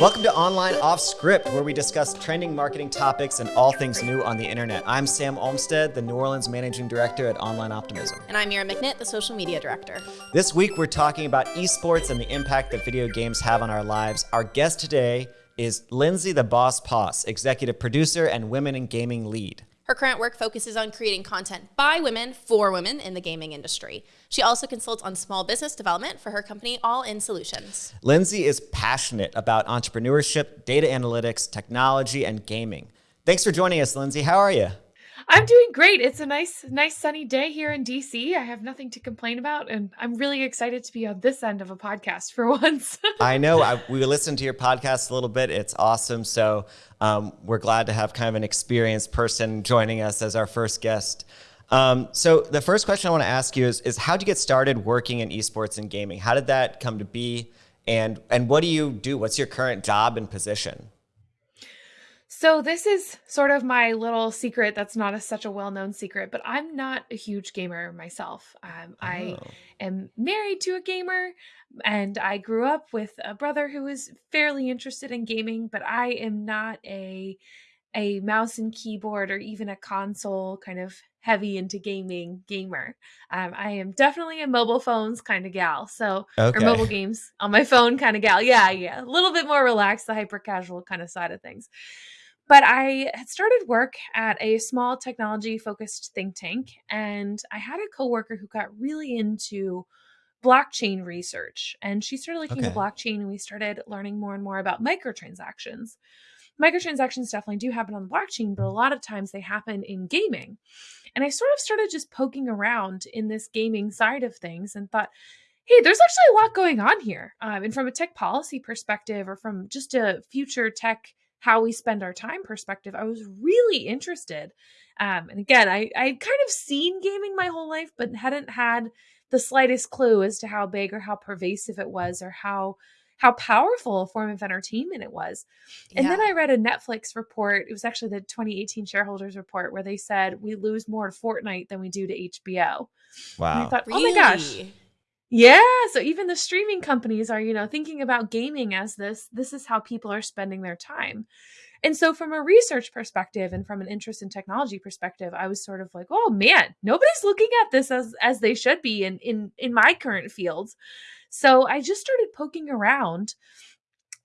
Welcome to Online Off Script, where we discuss trending marketing topics and all things new on the internet. I'm Sam Olmstead, the New Orleans Managing Director at Online Optimism. And I'm Mira McNitt, the Social Media Director. This week, we're talking about esports and the impact that video games have on our lives. Our guest today is Lindsay the Boss Poss, Executive Producer and Women in Gaming Lead. Her current work focuses on creating content by women for women in the gaming industry. She also consults on small business development for her company, All In Solutions. Lindsay is passionate about entrepreneurship, data analytics, technology, and gaming. Thanks for joining us, Lindsay. How are you? I'm doing great. It's a nice, nice sunny day here in DC. I have nothing to complain about, and I'm really excited to be on this end of a podcast for once. I know. I, we listened to your podcast a little bit. It's awesome. So um, we're glad to have kind of an experienced person joining us as our first guest. Um, so the first question I want to ask you is, is how did you get started working in esports and gaming? How did that come to be? And, and what do you do? What's your current job and position? So this is sort of my little secret that's not a, such a well-known secret, but I'm not a huge gamer myself. Um, oh. I am married to a gamer and I grew up with a brother who is fairly interested in gaming, but I am not a a mouse and keyboard or even a console kind of heavy into gaming gamer. Um, I am definitely a mobile phones kind of gal. So, okay. or mobile games on my phone kind of gal. Yeah, yeah. A little bit more relaxed, the hyper casual kind of side of things. But I had started work at a small technology focused think tank, and I had a coworker who got really into blockchain research. And she started looking okay. at blockchain, and we started learning more and more about microtransactions. Microtransactions definitely do happen on the blockchain, but a lot of times they happen in gaming. And I sort of started just poking around in this gaming side of things and thought, hey, there's actually a lot going on here. Um, and from a tech policy perspective, or from just a future tech how we spend our time perspective, I was really interested. Um, and again, I I kind of seen gaming my whole life, but hadn't had the slightest clue as to how big or how pervasive it was, or how how powerful a form of entertainment it was. And yeah. then I read a Netflix report. It was actually the 2018 shareholders report where they said we lose more to Fortnite than we do to HBO. Wow. And I thought, really? oh my gosh. Yeah, so even the streaming companies are, you know, thinking about gaming as this this is how people are spending their time. And so from a research perspective and from an interest in technology perspective, I was sort of like, "Oh man, nobody's looking at this as as they should be in in in my current fields." So I just started poking around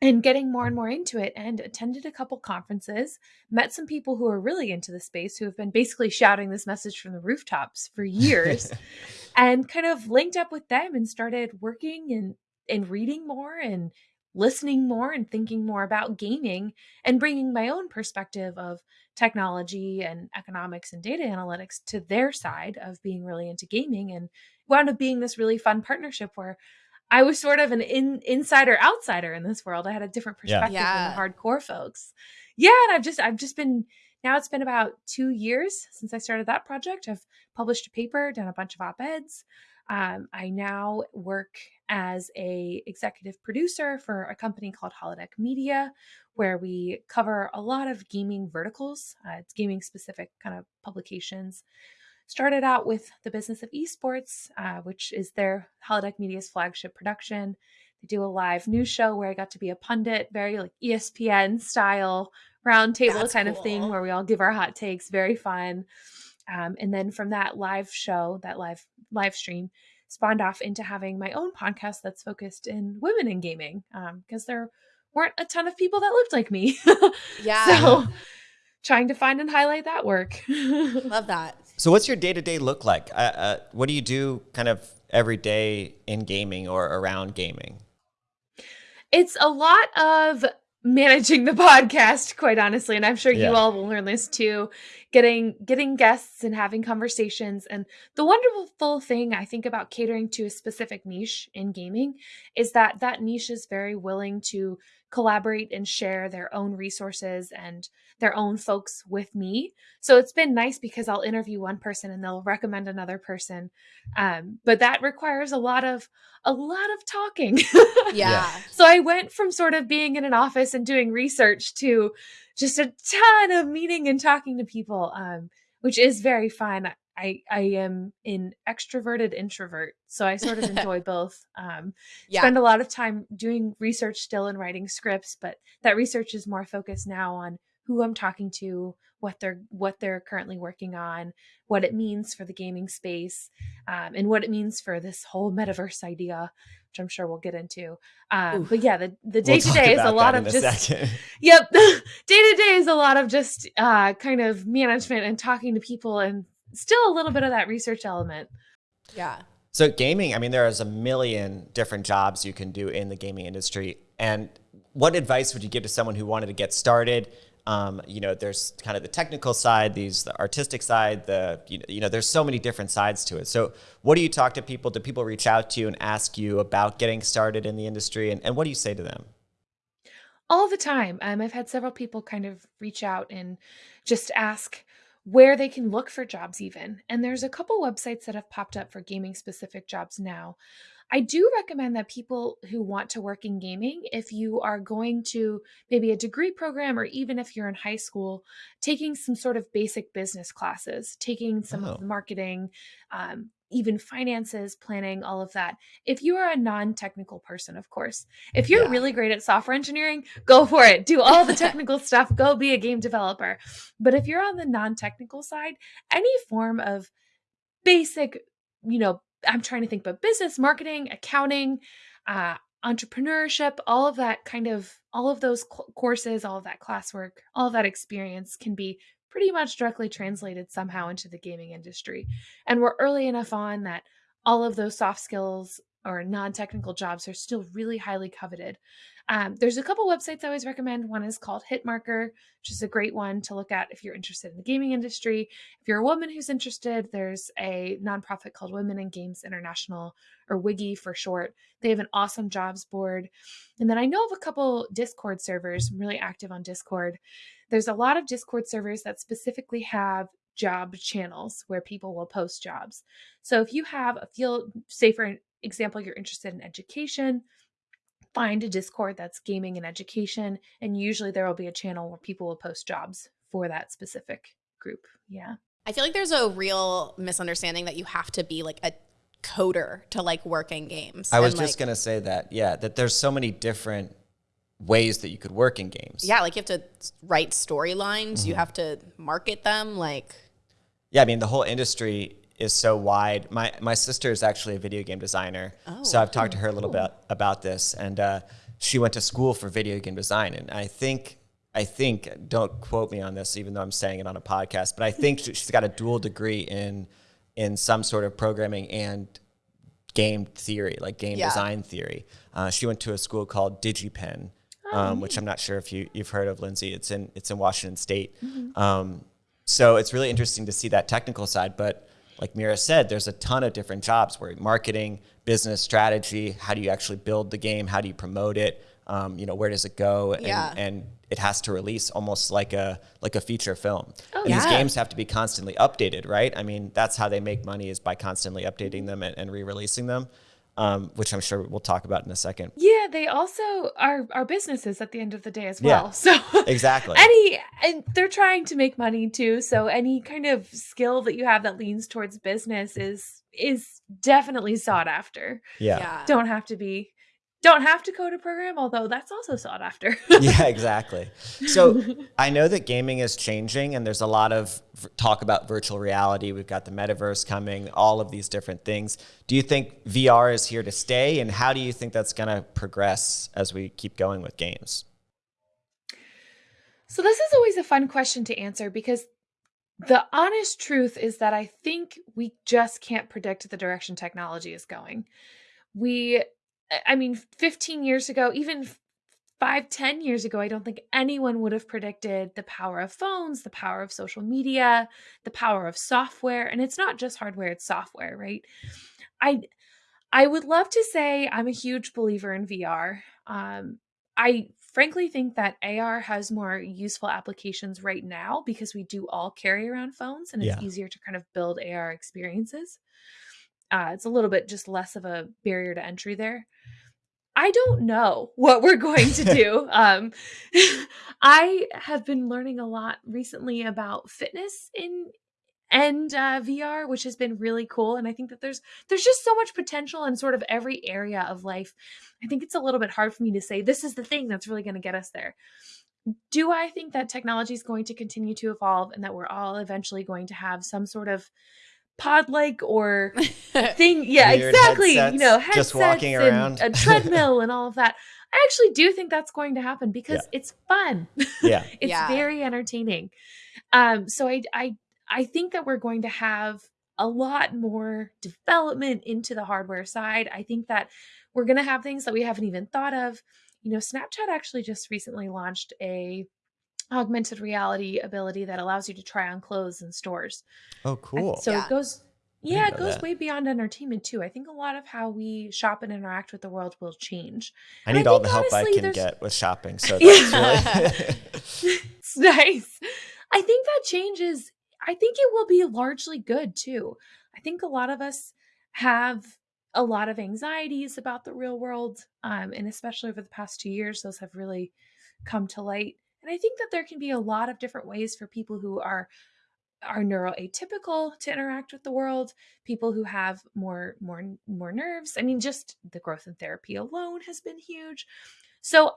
and getting more and more into it and attended a couple conferences met some people who are really into the space who have been basically shouting this message from the rooftops for years and kind of linked up with them and started working and and reading more and listening more and thinking more about gaming and bringing my own perspective of technology and economics and data analytics to their side of being really into gaming and wound up being this really fun partnership where I was sort of an in, insider outsider in this world. I had a different perspective yeah. than the hardcore folks. Yeah, and I've just I've just been now it's been about two years since I started that project. I've published a paper, done a bunch of op-eds. Um, I now work as a executive producer for a company called Holodeck Media, where we cover a lot of gaming verticals. Uh, it's gaming specific kind of publications started out with the business of esports, uh, which is their Holodeck Media's flagship production. They do a live news show where I got to be a pundit, very like ESPN style roundtable kind cool. of thing where we all give our hot takes. Very fun. Um, and then from that live show, that live live stream, spawned off into having my own podcast that's focused in women in gaming because um, there weren't a ton of people that looked like me. yeah. So trying to find and highlight that work. Love that. So, what's your day to day look like? Uh, uh, what do you do kind of every day in gaming or around gaming? It's a lot of managing the podcast quite honestly and i'm sure yeah. you all will learn this too getting getting guests and having conversations and the wonderful thing i think about catering to a specific niche in gaming is that that niche is very willing to collaborate and share their own resources and their own folks with me. So it's been nice because I'll interview one person and they'll recommend another person. Um, but that requires a lot of a lot of talking. yeah. So I went from sort of being in an office and doing research to just a ton of meeting and talking to people, um, which is very fun. I I am an extroverted introvert, so I sort of enjoy both. Um, Yeah. Spend a lot of time doing research still and writing scripts, but that research is more focused now on who I'm talking to, what they're what they're currently working on, what it means for the gaming space, um, and what it means for this whole metaverse idea, which I'm sure we'll get into. Um, but yeah, the the day to day is a lot of a just second. Yep. Day to day is a lot of just uh, kind of management and talking to people and still a little bit of that research element. yeah. So gaming, I mean, there is a million different jobs you can do in the gaming industry. And what advice would you give to someone who wanted to get started? Um, you know, there's kind of the technical side, these the artistic side, the you know, you know, there's so many different sides to it. So, what do you talk to people? Do people reach out to you and ask you about getting started in the industry? And, and what do you say to them? All the time. Um, I've had several people kind of reach out and just ask where they can look for jobs, even. And there's a couple websites that have popped up for gaming specific jobs now. I do recommend that people who want to work in gaming, if you are going to maybe a degree program or even if you're in high school, taking some sort of basic business classes, taking some Oh. of the marketing, um, even finances, planning, all of that. If you are a non technical person, of course, if you're Yeah. really great at software engineering, go for it. Do all the technical stuff, go be a game developer. But if you're on the non technical side, any form of basic, you know, I'm trying to think, but business, marketing, accounting, uh, entrepreneurship, all of that kind of, all of those cl- courses, all of that classwork, all of that experience can be pretty much directly translated somehow into the gaming industry. And we're early enough on that all of those soft skills or non technical jobs are still really highly coveted. Um, there's a couple websites I always recommend. One is called Hitmarker, which is a great one to look at if you're interested in the gaming industry. If you're a woman who's interested, there's a nonprofit called Women in Games International, or WIGI for short. They have an awesome jobs board. And then I know of a couple Discord servers, I'm really active on Discord. There's a lot of Discord servers that specifically have job channels where people will post jobs. So if you have a field, say for example, you're interested in education, find a Discord that's gaming and education, and usually there will be a channel where people will post jobs for that specific group. Yeah. I feel like there's a real misunderstanding that you have to be like a coder to like work in games. I was And, just like, gonna say that, yeah, that there's so many different ways that you could work in games. Yeah, like you have to write storylines, Mm-hmm. you have to market them. Like, Yeah, I mean the whole industry is so wide. My my sister is actually a video game designer, so Oh, I've talked to her a little bit about this, and uh, she went to school for video game design, and I think I think don't quote me on this, even though I'm saying it on a podcast, but I think she- she's got a dual degree in in some sort of programming and game theory, like game Yeah. design theory. Uh, she went to a school called DigiPen, um, which I'm not sure if you you've heard of, Lindsay. It's in it's in Washington State. Um, so it's really interesting to see that technical side. But like Mira said, there's a ton of different jobs where marketing, business strategy, how do you actually build the game? How do you promote it? Um, you know, where does it go? And, Yeah. and it has to release almost like a like a feature film. Oh, and these games have to be constantly updated, right? I mean, that's how they make money is by constantly updating them and, and re-releasing them, um, which I'm sure we'll talk about in a second. Yeah, they also are are businesses at the end of the day as Yeah. well. So Exactly. any and they're trying to make money too. So any kind of skill that you have that leans towards business is is definitely sought after. yeah. yeah. Don't have to be don't have to code a program, although that's also sought after. yeah, exactly. So I know that gaming is changing, and there's a lot of talk about virtual reality. We've got the metaverse coming, all of these different things. Do you think VR is here to stay, and how do you think that's going to progress as we keep going with games? So this is always a fun question to answer because the honest truth is that I think we just can't predict the direction technology is going. We I mean 15 years ago, even five, 10 years ago, I don't think anyone would have predicted the power of phones, the power of social media, the power of software, and it's not just hardware, it's software, right? I I would love to say I'm a huge believer in VR. Um, I frankly think that AR has more useful applications right now because we do all carry around phones and it's Yeah. easier to kind of build AR experiences. Uh, it's a little bit just less of a barrier to entry there. I don't know what we're going to do. um, I have been learning a lot recently about fitness in and uh, VR, which has been really cool. And I think that there's there's just so much potential in sort of every area of life. I think it's a little bit hard for me to say this is the thing that's really going to get us there. Do I think that technology is going to continue to evolve and that we're all eventually going to have some sort of pod like or thing? Yeah, Weird exactly. headsets, you know, headsets just walking and around. a treadmill and all of that. I actually do think that's going to happen because it's fun. Yeah. it's Yeah. very entertaining. Um, so I, I, I think that we're going to have a lot more development into the hardware side. I think that we're going to have things that we haven't even thought of. You know, Snapchat actually just recently launched a augmented reality ability that allows you to try on clothes in stores. Oh, And cool. So Yeah. it goes yeah, it goes that. way beyond entertainment too. I think a lot of how we shop and interact with the world will change. I and I need all think the help I can there's- get with shopping. So Yeah. that's really. it's nice. I think that changes. I think it will be largely good too. I think a lot of us have a lot of anxieties about the real world, um, and especially over the past two years, those have really come to light. And I think that there can be a lot of different ways for people who are are neuroatypical to interact with the world people who have more more more nerves. I mean just the growth in therapy alone has been huge. So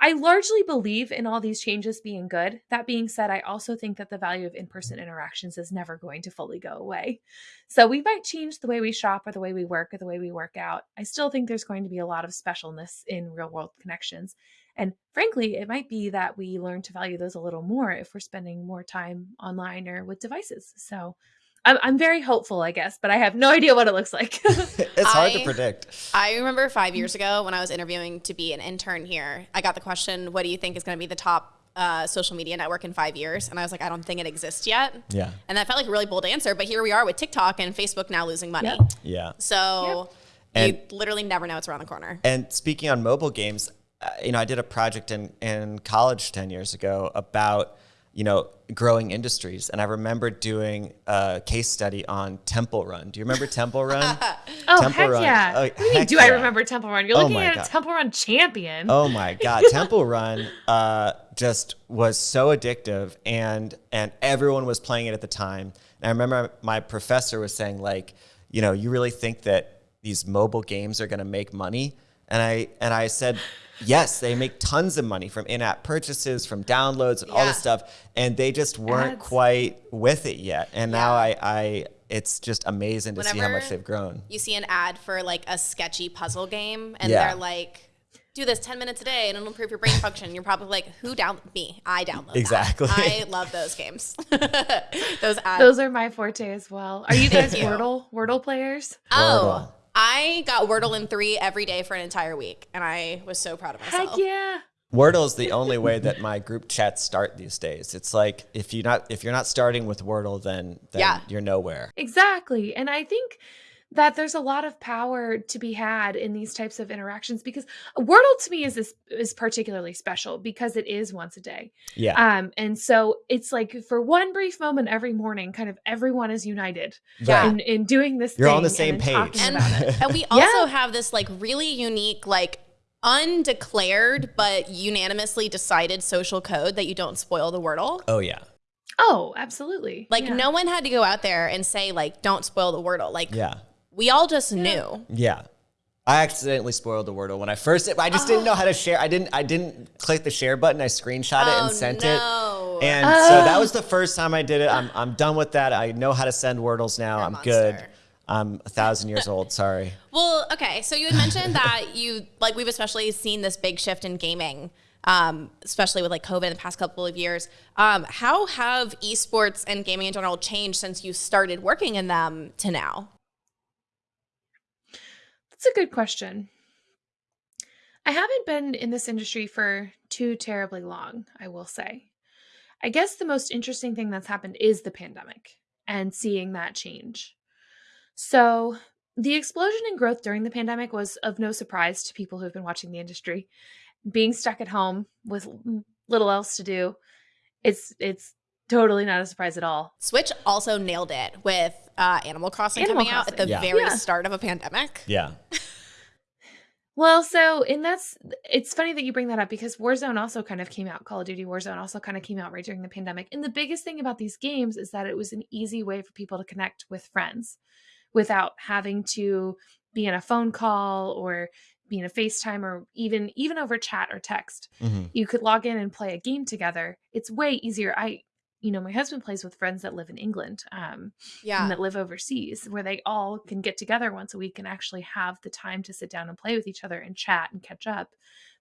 i largely believe in all these changes being good. That being said i also think that the value of in-person interactions is never going to fully go away. So we might change the way we shop or the way we work or the way we work out. I still think there's going to be a lot of specialness in real world connections. And frankly, it might be that we learn to value those a little more if we're spending more time online or with devices. So I'm, I'm very hopeful, I guess, but I have no idea what it looks like. it's hard to predict. I remember five years ago when I was interviewing to be an intern here, I got the question, what do you think is going to be the top uh, social media network in five years? And I was like, I don't think it exists yet. Yeah. And that felt like a really bold answer, but here we are with TikTok and Facebook now losing money. Yep. Yeah. So Yep. you literally never know what's around the corner. And speaking on mobile games, uh, you know, I did a project in, in college 10 years ago about, you know, growing industries. And I remember doing a case study on Temple Run. Do you remember Temple Run? oh, Temple heck Run. yeah. Oh, what do you mean, heck do I remember Temple Run? You're Oh looking my at God. a Temple Run champion. Oh my God, Temple Run uh, just was so addictive, and and everyone was playing it at the time. And I remember my professor was saying like, you know, you really think that these mobile games are going to make money? And I and I said, yes, they make tons of money from in-app purchases, from downloads, and all Yeah. this stuff, and they just weren't Ads. quite with it yet. And now I, I, it's just amazing to see how much they've grown. You see an ad for like a sketchy puzzle game, and Yeah. they're like, do this 10 minutes a day and it'll improve your brain function. You're probably like, who down me? I download that. Exactly. I love those games. those ads. Those are my forte as well. Are you guys you. Wordle Wordle players? Oh, Wordle. I got Wordle in three every day for an entire week, and I was so proud of myself. Heck yeah. Wordle is the only way that my group chats start these days. It's like if you not if you're not starting with Wordle, then, then Yeah. you're nowhere. Exactly. And I think that there's a lot of power to be had in these types of interactions because Wordle to me is this is particularly special because it is once a day. Yeah, Um and so it's like for one brief moment every morning kind of everyone is united Yeah. in, in doing this You're thing on the same then talking page. And, and we also have this like really unique, like undeclared but unanimously decided social code that you don't spoil the Wordle. oh yeah, Oh, absolutely. Like Yeah. no one had to go out there and say like don't spoil the Wordle. Like yeah, we all just knew. yeah. I accidentally spoiled the Wordle when I first. I just didn't know how to share. I didn't. I didn't click the share button. I screenshot it Oh, and sent no. it. And so that was the first time I did it. I'm I'm done with that. I know how to send Wordles now. You're a I'm monster. good. I'm a thousand years old. Sorry. Well, okay. So you had mentioned that you like we've especially seen this big shift in gaming, um, especially with like COVID in the past couple of years. Um, how have esports and gaming in general changed since you started working in them to now? That's a good question. I haven't been in this industry for too terribly long, I will say. I guess the most interesting thing that's happened is the pandemic and seeing that change. So, the explosion in growth during the pandemic was of no surprise to people who've been watching the industry. Being stuck at home with little else to do, it's it's totally not a surprise at all. Switch also nailed it with uh, Animal Crossing Animal coming out at the Yeah. very Yeah. start of a pandemic. Yeah. Well, so and that's it's funny that you bring that up because Warzone also kind of came out. Call of Duty Warzone also kind of came out right during the pandemic. And the biggest thing about these games is that it was an easy way for people to connect with friends without having to be in a phone call or be in a FaceTime or even even over chat or text. Mhm. You could log in and play a game together. It's way easier. I you know, my husband plays with friends that live in England. Um, Yeah. and that live overseas where they all can get together once a week and actually have the time to sit down and play with each other and chat and catch up.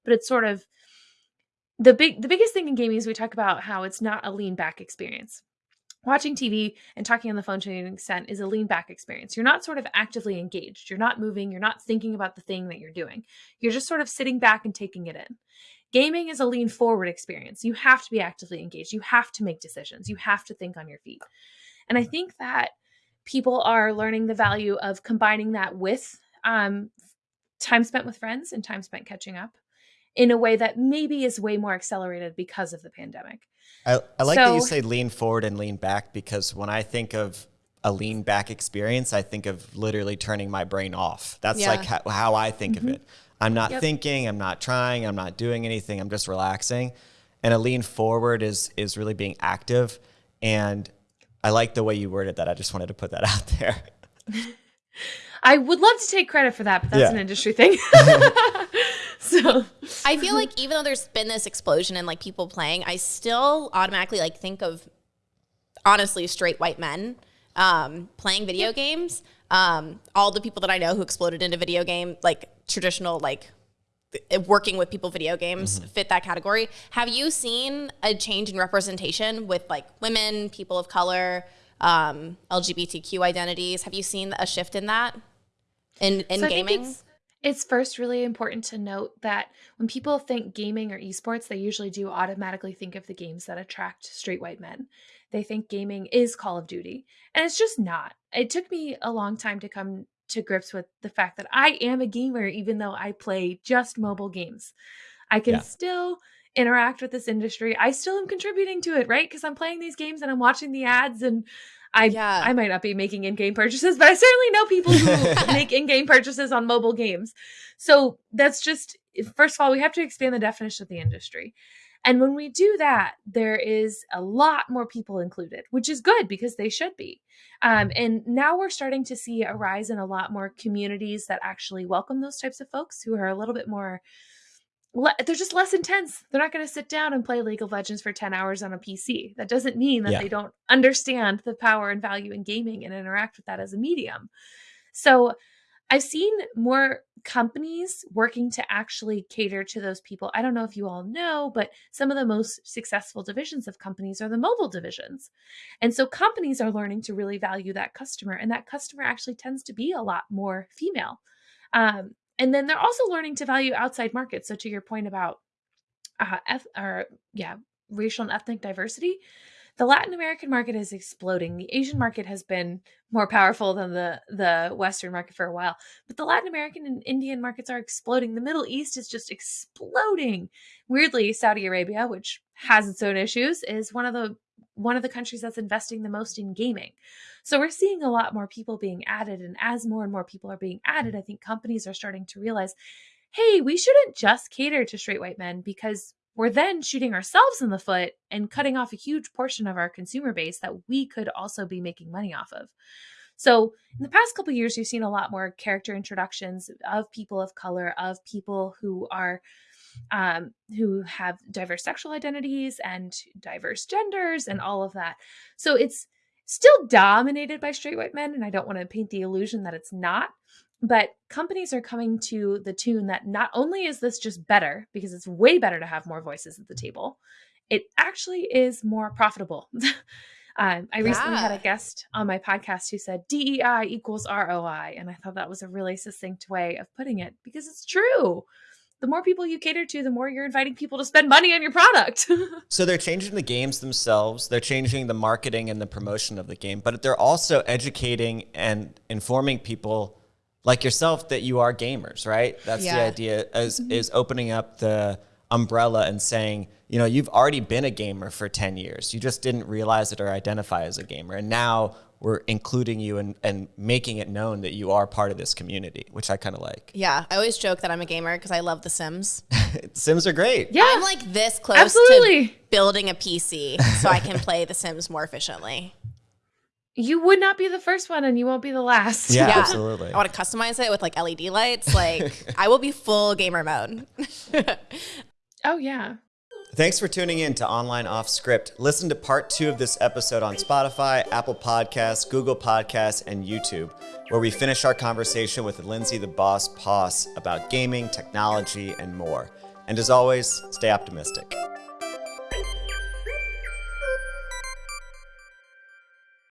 But it's sort of the big the biggest thing in gaming is we talk about how it's not a lean back experience. Watching tv and talking on the phone to an extent is a lean back experience. You're not sort of actively engaged. You're not moving. You're not thinking about the thing that you're doing. You're just sort of sitting back and taking it in gaming is a lean forward experience you have to be actively engaged you have to make decisions you have to think on your feet and I think that people are learning the value of combining that with um, time spent with friends and time spent catching up in a way that maybe is way more accelerated because of the pandemic. I, I like that you say lean forward and lean back because when I think of a lean back experience, I think of literally turning my brain off. That's Yeah. like how, how I think of it. I'm not Yep. thinking, I'm not trying, I'm not doing anything, I'm just relaxing. And a lean forward is is really being active. And I like the way you worded that. I just wanted to put that out there. I would love to take credit for that, but that's Yeah. an industry thing. so I feel like even though there's been this explosion in like people playing, I still automatically like think of honestly straight white men um, playing video games. Um, all the people that I know who exploded into video game like traditional like working with people video games fit that category. Have you seen a change in representation with like women, people of color, um, LGBTQ identities? Have you seen a shift in that in in So gaming? it's, it's first really important to note that when people think gaming or esports, they usually do automatically think of the games that attract straight white men. They think gaming is Call of Duty, and it's just not. It took me a long time to come to grips with the fact that I am a gamer, even though I play just mobile games. I can Yeah. still interact with this industry. I still am contributing to it, right? Because I'm playing these games and I'm watching the ads and I Yeah. I might not be making in-game purchases, but I certainly know people who make in-game purchases on mobile games. So that's just first of all, we have to expand the definition of the industry. And when we do that, there is a lot more people included, which is good because they should be. Um, and now we're starting to see a rise in a lot more communities that actually welcome those types of folks who are a little bit more le- they're just less intense. They're not going to sit down and play League of Legends for 10 hours on a PC. That doesn't mean that Yeah. they don't understand the power and value in gaming and interact with that as a medium. So I've seen more companies working to actually cater to those people. I don't know if you all know, but some of the most successful divisions of companies are the mobile divisions. And so companies are learning to really value that customer, and that customer actually tends to be a lot more female. Um, and then they're also learning to value outside markets. So to your point about uh, or yeah, racial and ethnic diversity, the Latin American market is exploding. The Asian market has been more powerful than the the Western market for a while, but the Latin American and Indian markets are exploding. The Middle East is just exploding. Weirdly, Saudi Arabia, which has its own issues, is one of the one of the countries that's investing the most in gaming. So we're seeing a lot more people being added, and as more and more people are being added, I think companies are starting to realize, hey, we shouldn't just cater to straight white men because we're then shooting ourselves in the foot and cutting off a huge portion of our consumer base that we could also be making money off of. So, in the past couple years, you've seen a lot more character introductions of people of color, of people who are um, who have diverse sexual identities and diverse genders and all of that. So it's still dominated by straight white men, and I don't want to paint the illusion that it's not. But companies are coming to the tune that not only is this just better, because it's way better to have more voices at the table, it actually is more profitable. um, I recently had a guest on my podcast who said DEI equals ROI. And I thought that was a really succinct way of putting it because it's true. The more people you cater to, the more you're inviting people to spend money on your product. So they're changing the games themselves. They're changing the marketing and the promotion of the game, but they're also educating and informing people like yourself that you are gamers, right? That's the idea is mm-hmm. is opening up the umbrella and saying, you know, you've already been a gamer for 10 years. You just didn't realize it or identify as a gamer. And now we're including you and, and making it known that you are part of this community, which I kind of like. Yeah, I always joke that I'm a gamer because I love The Sims. Sims are great. Yeah. I'm like this close Absolutely. to building a PC so I can play The Sims more efficiently. You would not be the first one and you won't be the last. Yeah, Yeah. absolutely. I want to customize it with like LED lights. Like I will be full gamer mode. Oh, yeah. Thanks for tuning in to Online Off Script. Listen to part two of this episode on Spotify, Apple Podcasts, Google Podcasts, and YouTube, where we finish our conversation with Lindsay the Boss Poss about gaming, technology, and more. And as always, stay optimistic.